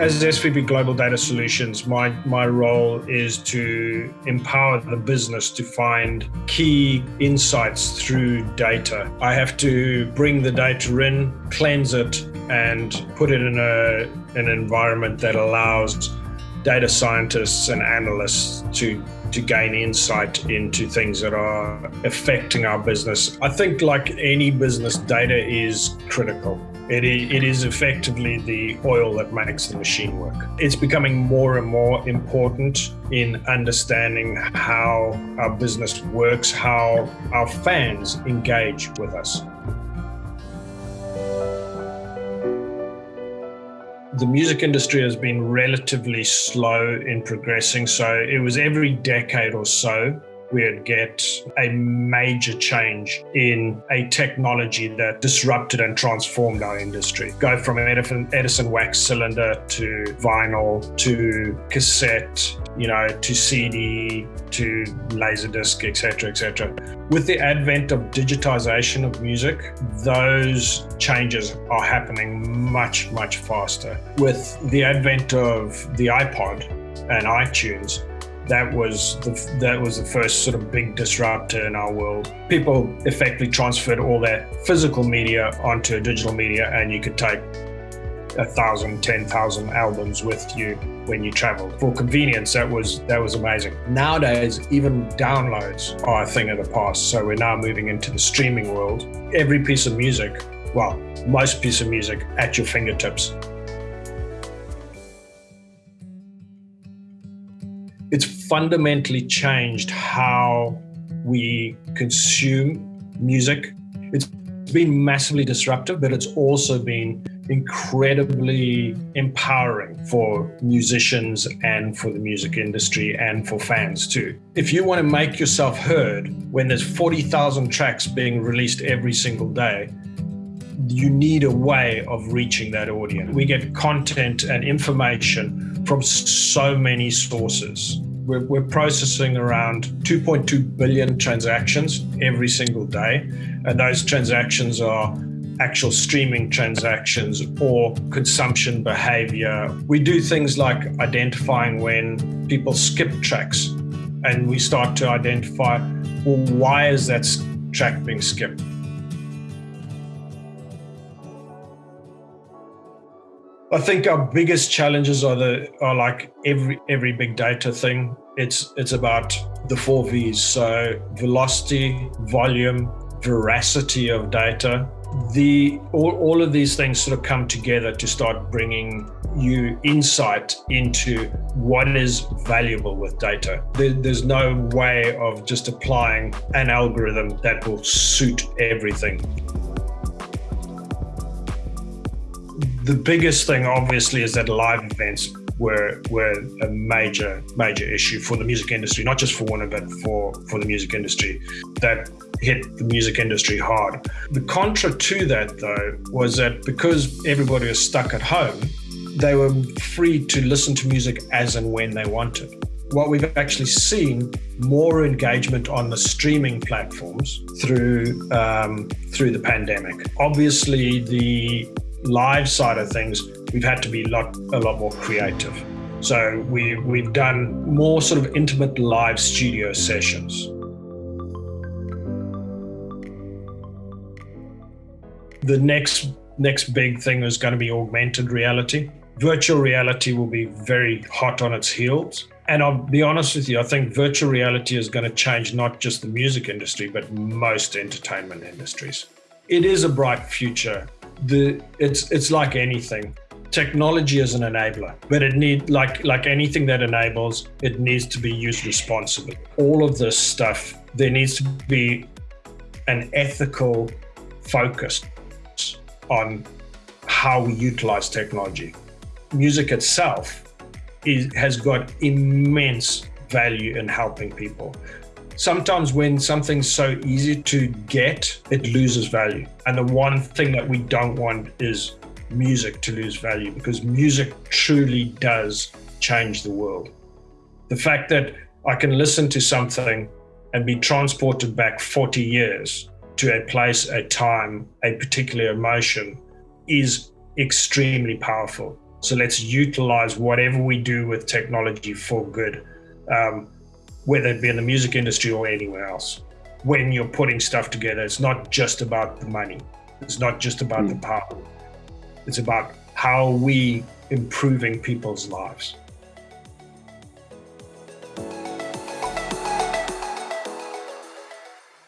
As SVP Global Data Solutions, my, my role is to empower the business to find key insights through data. I have to bring the data in, cleanse it, and put it in a, an environment that allows data scientists and analysts to to gain insight into things that are affecting our business. I think like any business, data is critical. It, it is effectively the oil that makes the machine work. It's becoming more and more important in understanding how our business works, how our fans engage with us. the music industry has been relatively slow in progressing. So it was every decade or so we'd get a major change in a technology that disrupted and transformed our industry. Go from Edison, Edison wax cylinder to vinyl to cassette, you know, to CD to laserdisc, etc., etc. With the advent of digitization of music, those changes are happening much, much faster. With the advent of the iPod and iTunes, that was the that was the first sort of big disruptor in our world. People effectively transferred all their physical media onto digital media, and you could take a thousand, ten thousand albums with you when you traveled. For convenience, that was that was amazing. Nowadays, even downloads are a thing of the past. So we're now moving into the streaming world. Every piece of music, well, most piece of music at your fingertips it's fundamentally changed how we consume music. It's been massively disruptive, but it's also been incredibly empowering for musicians and for the music industry and for fans too. If you want to make yourself heard when there's 40,000 tracks being released every single day, you need a way of reaching that audience. We get content and information from so many sources. We're, we're, processing around 2.2 billion transactions every single day. And those transactions are actual streaming transactions or consumption behavior. We do things like identifying when people skip tracks and we start to identify, well, why is that track being skipped? I think our biggest challenges are the are like every every big data thing. It's it's about the four V's. So velocity, volume, veracity of data. The all, all of these things sort of come together to start bringing you insight into what is valuable with data. There, there's no way of just applying an algorithm that will suit everything. The biggest thing, obviously, is that live events were were a major major issue for the music industry, not just for Warner, but for for the music industry. That hit the music industry hard. The contra to that, though, was that because everybody was stuck at home, they were free to listen to music as and when they wanted. What we've actually seen more engagement on the streaming platforms through um, through the pandemic. Obviously, the live side of things, we've had to be a lot, a lot more creative. So we, we've done more sort of intimate live studio sessions. The next, next big thing is going to be augmented reality. Virtual reality will be very hot on its heels. And I'll be honest with you, I think virtual reality is going to change not just the music industry, but most entertainment industries. It is a bright future the it's it's like anything. Technology is an enabler but it need like like anything that enables it needs to be used responsibly. All of this stuff there needs to be an ethical focus on how we utilize technology. Music itself is, has got immense value in helping people sometimes when something's so easy to get, it loses value. And the one thing that we don't want is music to lose value because music truly does change the world. The fact that I can listen to something and be transported back 40 years to a place, a time, a particular emotion is extremely powerful. So let's utilize whatever we do with technology for good, um, whether it be in the music industry or anywhere else. When you're putting stuff together, it's not just about the money. It's not just about mm. the power. It's about how we improving people's lives.